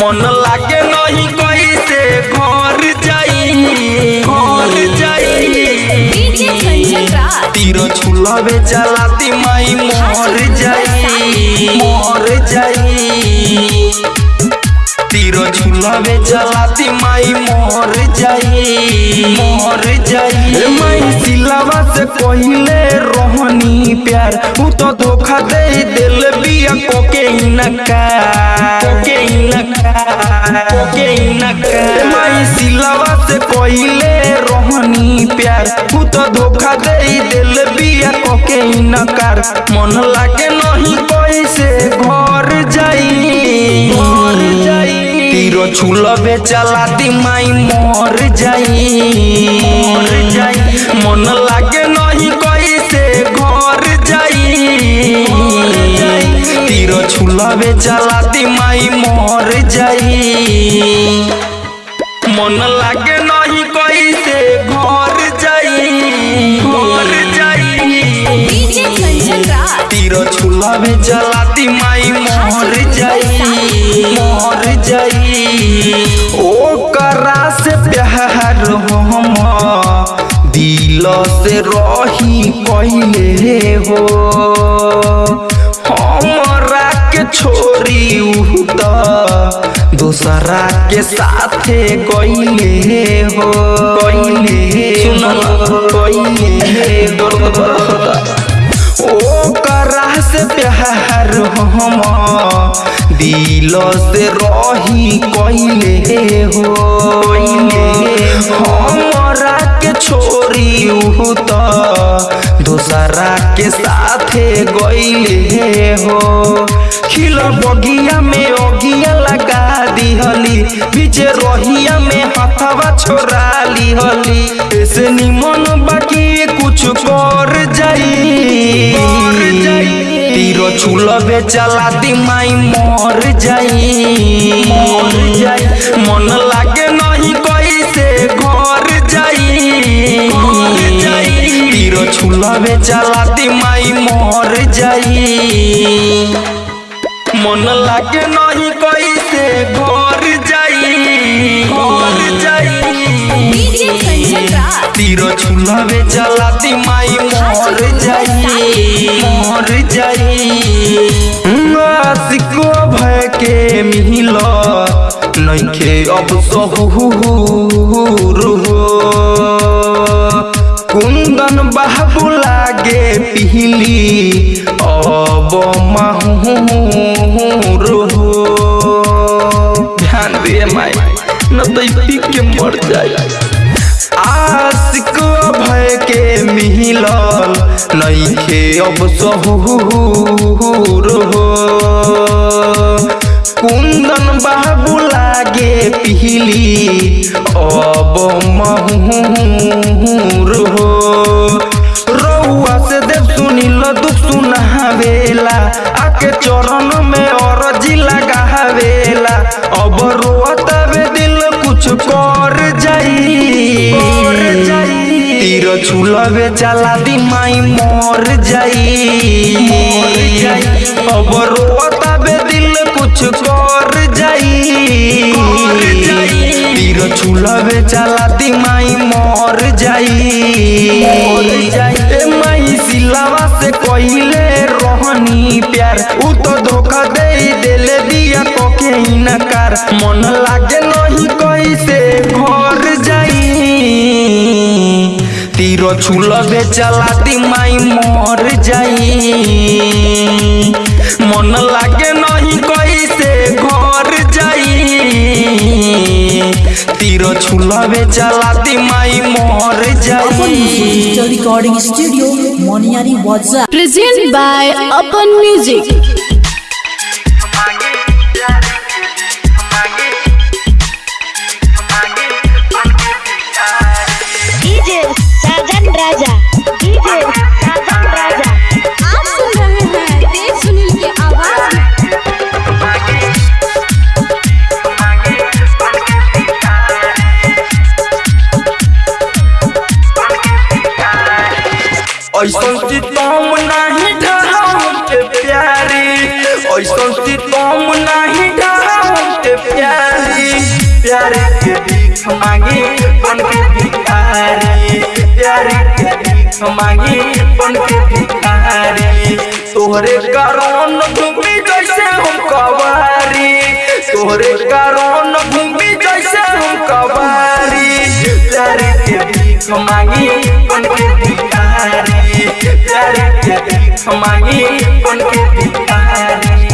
मन लागे नहीं कैसे घर जाई घर जाई। तीर छुलबे चलाती माई छुलबे चलाती माई मोर जाई मोर माई सिलावा से कहले रोहनी प्यार, उ तो धोखा दे दिल बिया कोके माई सिलावा से कहले रोहनी प्यार, उ तो धोखा दे दिल बिया छुलबे चलाती माई मोर जाई। मन लागे नहीं कैसे घर जाई। तीरो छुलबे चलाती माई मोर जाई। मन लागे नहीं घर जाई। घर जाई तीरो छुलावे चलाती माई मोर जाई। से रही पहले हो। हमारा के छोरी दूसरा के साथे गईले हो। गईले सुन गईले ओ करा से प्यार हम, दिल से रही कहले हो हमरा के छोरी त दूसरा के साथे गईले हो। खिल बगिया में ओगिया लगा दिहली पीछे रोहिया में हथवा छोड़ा लिहली ऐसे निमन बाकी कुछ कर जाई। कर छूल बेचला दी माई मर जाई। मन लागे नहीं घर जाई घर जाई। तीरो छुलबे चलाती माई मर जाई। मन लागे नहीं कैसे तीरो छुलबे चलाती माई, मोर जाई मोर जाई। आशिको भय के मिल नइखे अब सहूर हो। कुंदन बाबू लागे पिहली, अब माहूर हो। ध्यान दे माई, न तो पी के मर जाए नइखे अब सहूर हो, कुंदन बाबू लागे पिहली। अब महूर हो, रउआ से देव सुनिल, दुख सुनावेला। आके चरण में और अरजी लगावेला। अब रोतवे दिल कुछ कर जाई। जाई तीर छुलबे चला दी माई मोर जाई मोर जाई अब रोतवे दिल कुछ कर जाई कर जाई तीर छुलबे चला दी माई मोर जाई मोर जाई ए माई सिलावा से कइले रोहनी प्यार उ तो धोखा तीरो छुलबे चलाती माई मोर जाई। मन लागे नहीं कैसे घर जाई। तीरो छुलबे चलाती माई मोर जाई। रिकॉर्डिंग स्टूडियो मोनियारी वाजा Present by Open Music. प्यारे के भीख मांगी बन के भिखारी। तोहरे कारण घूमी जैसे हम कवारी तोहरे कारण घूमी जैसे हम कवारी मांगी मांगी के भिखारी।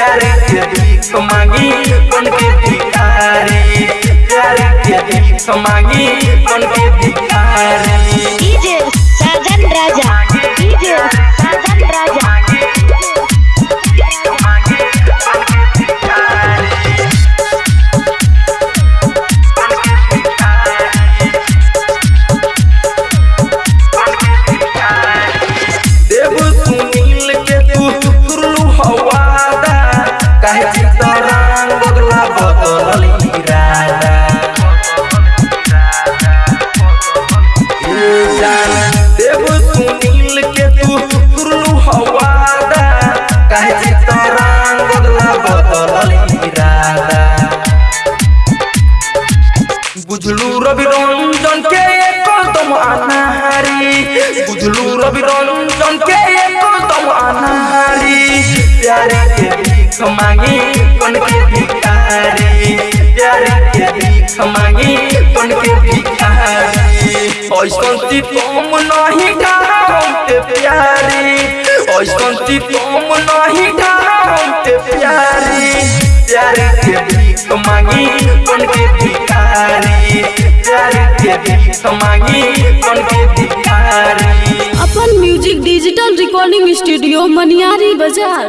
प्यारे के भीख मांगी कौन के भिखारी। प्यारे के भीख मांगी कौन के भिखारी। DJ Sajan Raja, DJ Sajan Raja. Ravi Ranjan के एकदम अनाहारी। बुझलू रवि रंजन के एकदम अनाहारी। प्यारे के भीख मांगी बन के भिखारी। प्यारे के भीख मांगी बन के भिखारी। ऐसन सितम नहीं ढाम के प्यारी। ऐसन सितम नहीं ढाम के प्यारी। प्यारे के भीख मांगी बन के भिखारी। प्यारे के भीख मांगी बन के भिखारी Apan music digital recording studio Maniyari Bazar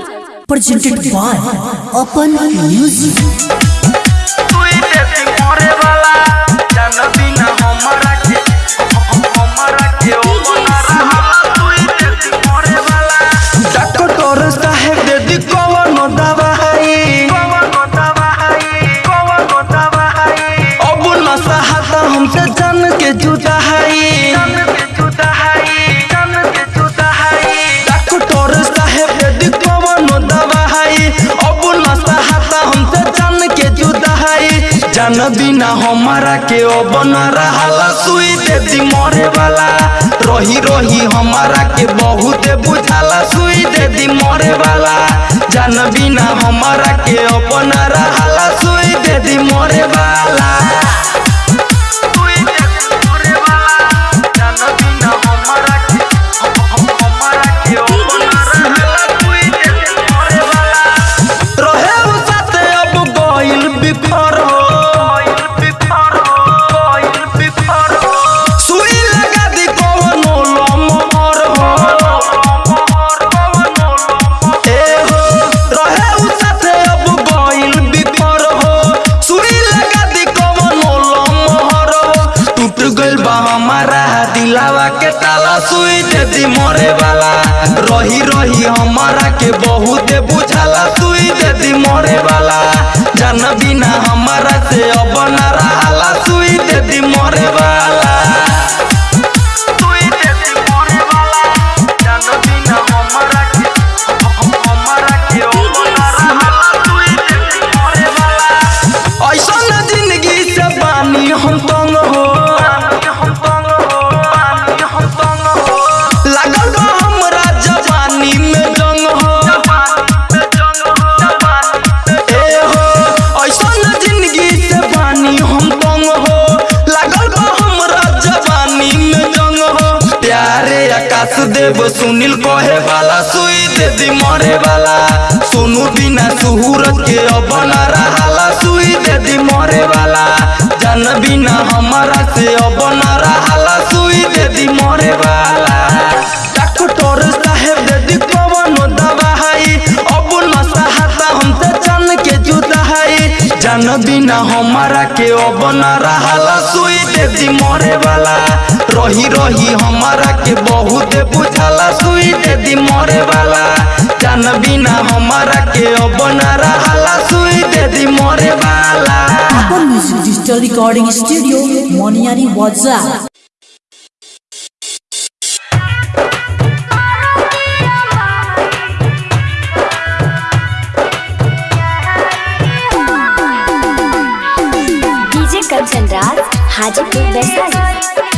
presented by upon Music. जान बिना हमारा के ओ बना रहा सुई दे दी मरे वाला। रही रही हमारा के बहुत बुझाला। सुई दे दी मरे वाला। जान बिना हमारा के अपना रहा सुई दे दी मरे वाला। देव सुनील कहे वाला सुई दे दी मरे वाला सोनू बिना सुहूरत के अब न रहाला सुई दे दी मरे वाला जन बिना हमारा से अब न रहाला सुई दे दी मरे वाला डॉक्टर बिना हमारा के अब न रहाला सुई दी मरे वाला रही रही हमारा के बहुत बुझाला सुई दे दी मरे वाला जान बिना हमारा के अब ना रहाला सुई देती दी मरे वाला Apan music digital recording studio Maniyari वाजा Vaishali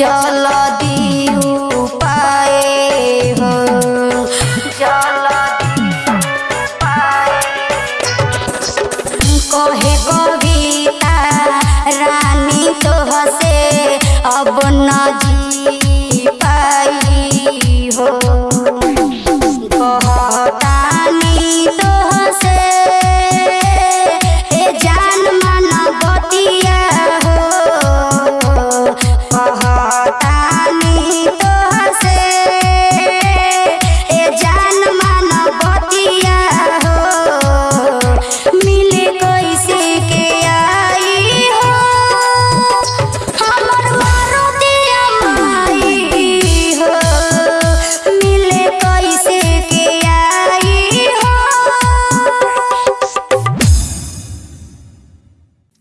y'all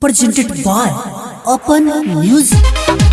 presented by Open Music.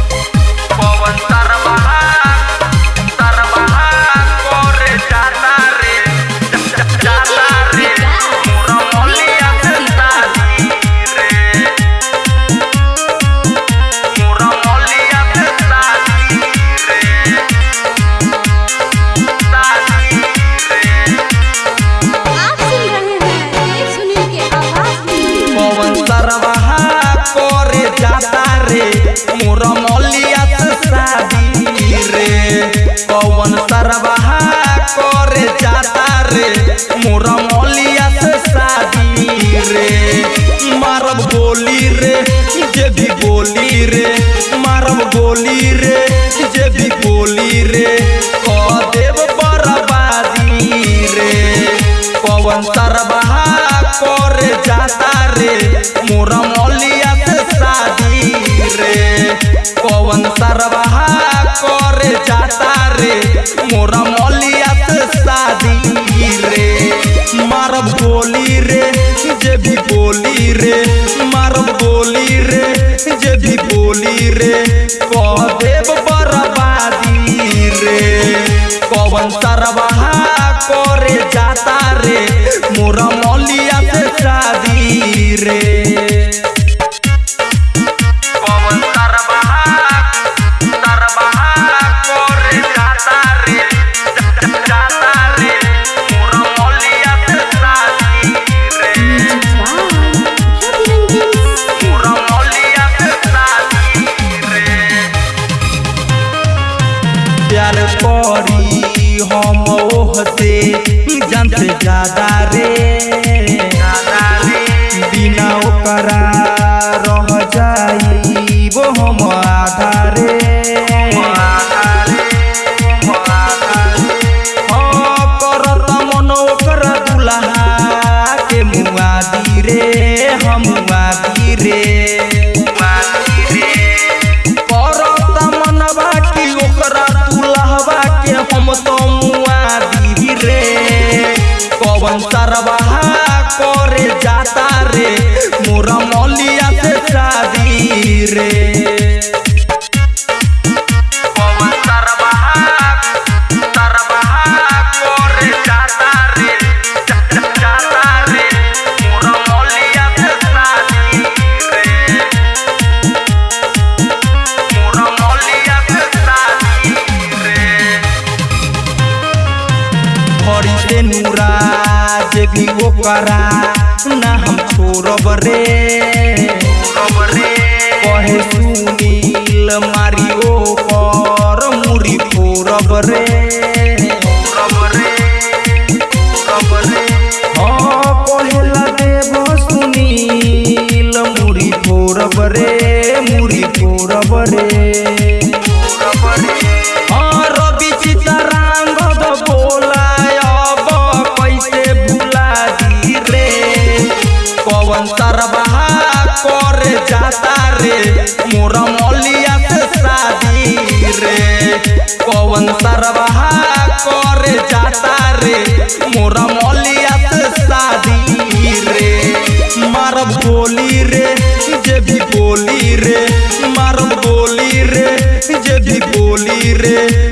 मारब गोली रे, जे भी बोली रे देव बर्बादी रे। पवन सरबहा करे जाता रे मोरा मौलिया शादी रे। पवन सरबहा करे जाता रे मोरा मौलिया सरबहा करे जाता रे। मोरा मौलिया से शादी रे। पवन बाहा करे जाता रे। भी वो करा ना हम छोड़ब रे सुनील मारियो मुरी फोड़ब रे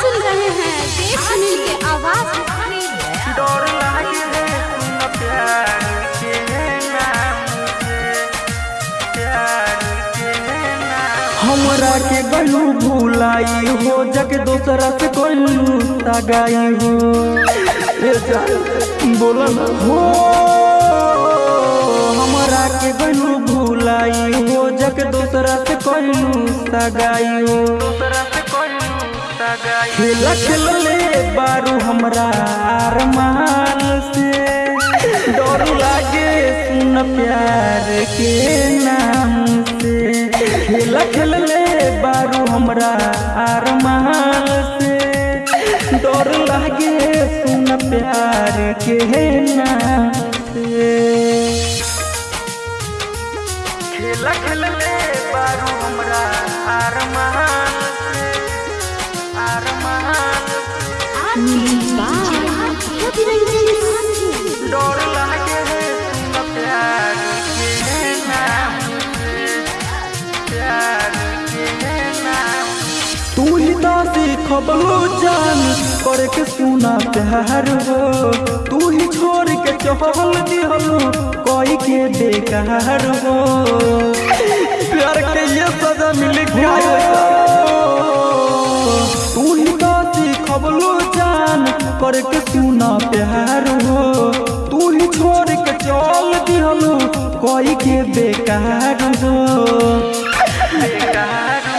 सुन रहे हैं सुनील के आवाज़। डर लागे सुन प्यार हमरा के गलू भुलाई हो जग दोसरा से कोलू तगाई हो। ए जान बोला ना। हो हमरा के गलू भुलाई हो जग दोसरा से कोलू तगाई हो। खेला खेलले बारू हमरा अरमान से। डर लागे सुन प्यार के नाम से। खेला खेलले बारू हमरा अरमान से। डर लागे सुन प्यार के नाम से। खेला खेलले बारू हमरा अरमान से। जान करे के सुना प्यार हो तू ही छोड़ के चहल दिहलो कोई के बेकार हो। प्यार के ये सजा मिल गया करके सुना प्यार हो। तू ही छोड़ के चल दिहलू, कोई के बेकार हो।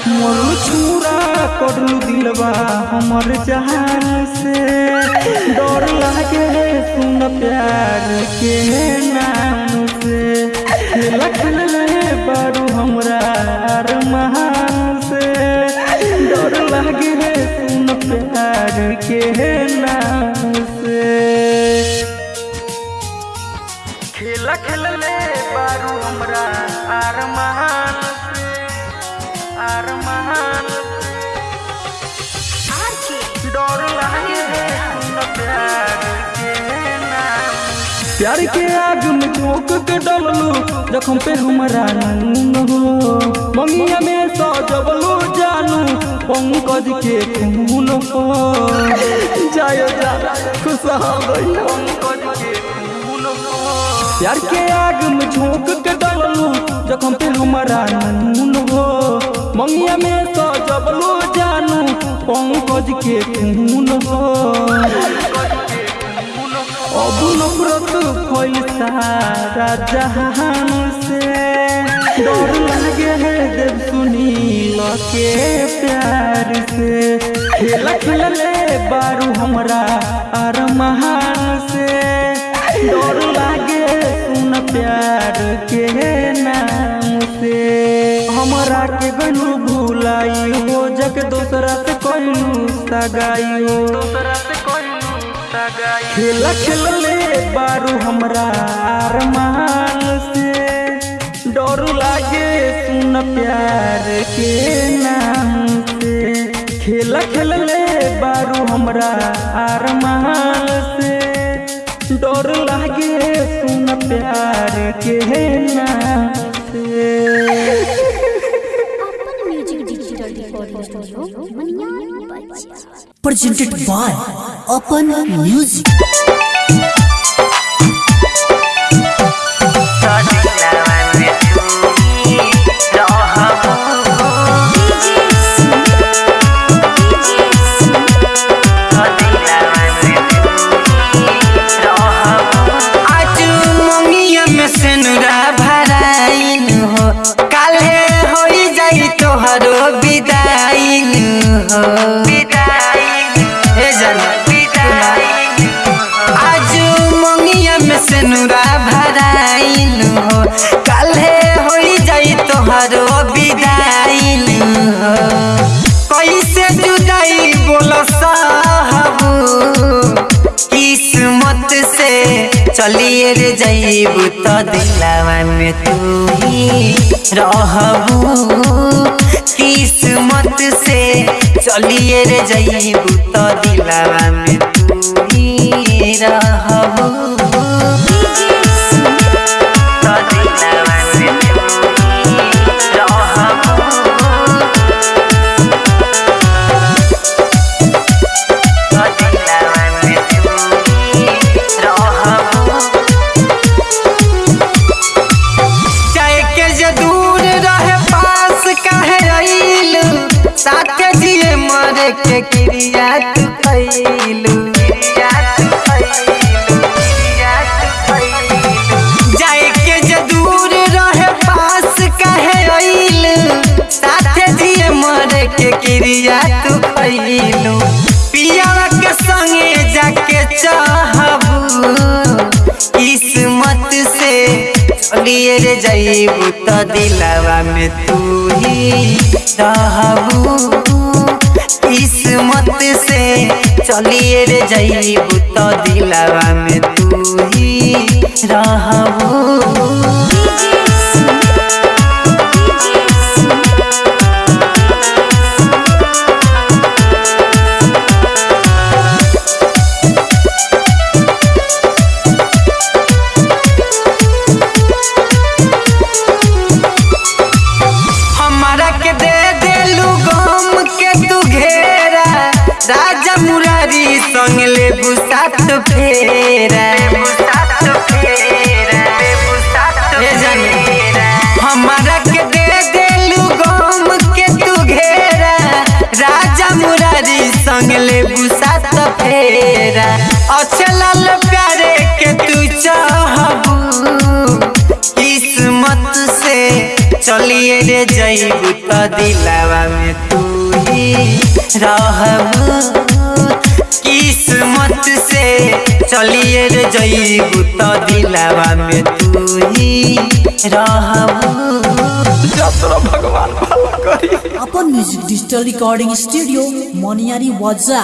मोर छुरा करलू दिलवा हमर जहान से। डर लागे सुन प्यार के नाम से। खेला खेलले बारू हमरा अरमान प्यार के नाम से खेला बारू हमरा आर से डर लागे प्यार। प्यार के आग में झोंक के डललू, जखम पे हमरा नून हो। मंगिया में सजबलू जानू, पंकज के खून हो। जायो जा, खुशहाल पंकज के खून हो प्यार के आग में झोंक के डललू, जखम पे हमरा नून हो। मंगिया में सजबलू जानू, पंकज के खून हो। अब नफरत फैल जहान से डर लगे है देव सुनील के प्यार से खेल खेलले बारू हमरा अरमान से डर लागे सुन प्यार के नाम से हमरा के गनू भूलाई हो जग दोसरा से कहलू सगाई हो दोसरा से खेल बारू हमरा अरमान से। डर लागे सुन प्यार के नाम से। खेल खेलले बारू हमरा अरमान से। डर लागे सुन प्यार के नाम से। presented by Open Music. चलिए रे जईबू तो दिलावा में तू ही रहबू। किस्मत से चलिए रे जईबू तो दिलावा में तू ही रहबू। रे जईबू तो दिलावा में तू ही रहबू किस्मत से चलिए रे जईबू तो दिलावा में तू ही रहबू राजा मुरारी संग ले बुसात फेरा। के तू घेरा। राजा मुरारी संग ले बुसात फेरा। अच्छे प्यारे के तू चाहबू। से चलिए रे जईबू दिलावा में तू। रहबू किस्मत से चलिए रे जईबू त दिलावा में तू ही भगवान Apan music digital recording studio Maniyari वाजा